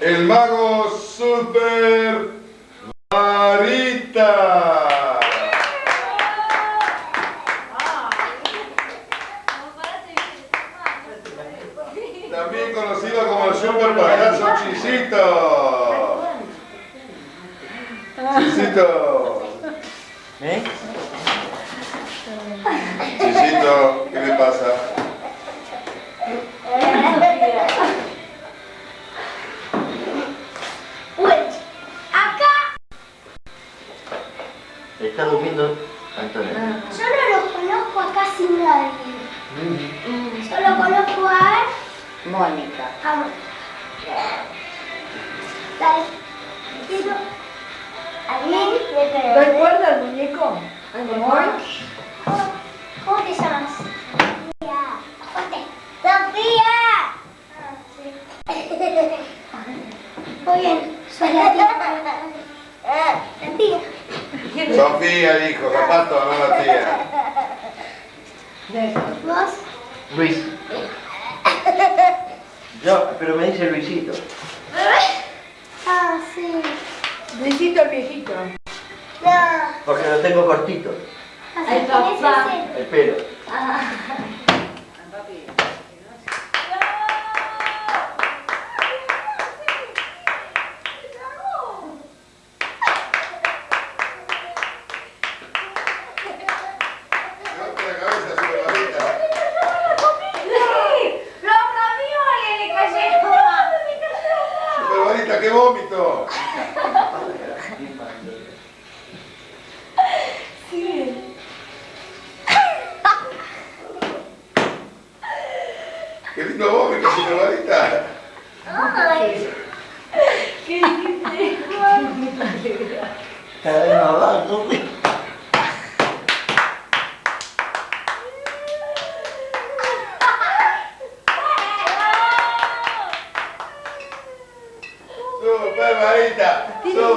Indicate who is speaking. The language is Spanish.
Speaker 1: el mago Super Varita. También conocido como el Super Payaso Chisito. Chisito.
Speaker 2: ¿Eh?
Speaker 1: Chisito, ¿qué le pasa?
Speaker 2: Está durmiendo Antonio.
Speaker 3: yo no lo conozco a casi nadie. Solo conozco a
Speaker 4: Mónica.
Speaker 3: a Mónica. Dale. Quiero a mí creo.
Speaker 4: ¿Recuerda el muñeco? ¿Cómo
Speaker 3: ¿Cómo, te llamas? Sofía. ¡Sofía! Ah, sí. Muy bien, soy la tía. La tía.
Speaker 1: Sofía dijo, zapato, no la tía.
Speaker 3: ¿Vos?
Speaker 2: Luis. Yo, pero me dice Luisito.
Speaker 3: Ah, sí.
Speaker 4: Luisito el viejito.
Speaker 3: No.
Speaker 2: Porque lo tengo cortito.
Speaker 3: Ay, papá.
Speaker 2: El pelo.
Speaker 1: Levanta la cabeza, Super Varita.
Speaker 3: ¡Los ravioles le cayeron!
Speaker 1: Varita, qué vómito. Qué lindo vómito, Super Varita.
Speaker 3: Ay.
Speaker 2: Cada vez más bajo.
Speaker 1: Super Varita. Super